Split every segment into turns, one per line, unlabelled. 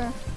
такая.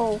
Oh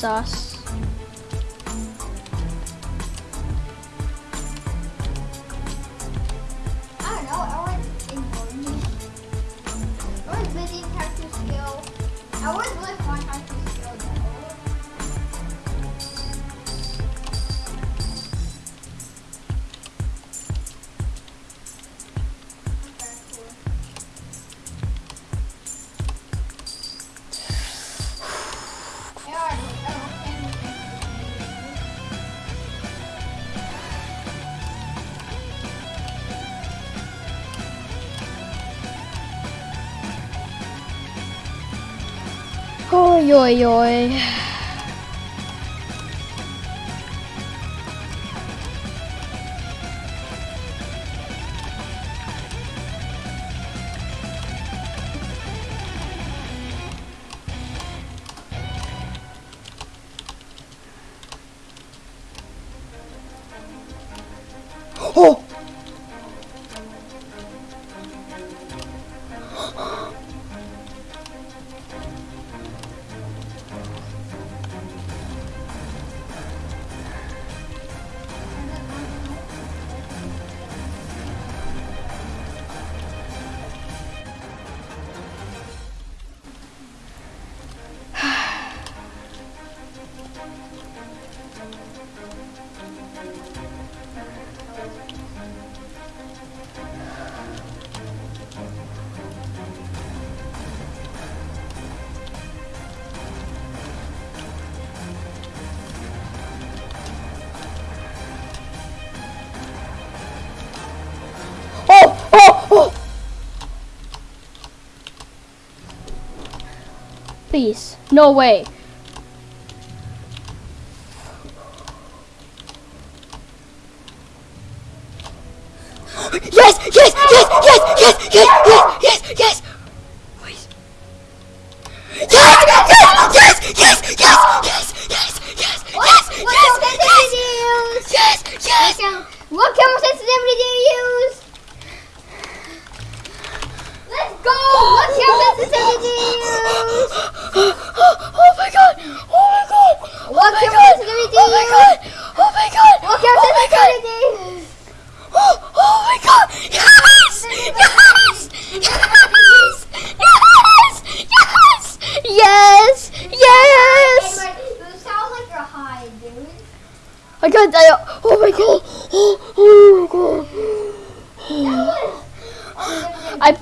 This
Ôi rồi rồi Oh! Please. No way. yes, yes, yes, yes! Wait. Yes!
gonna die.
Oh my god. Oh, oh my god. I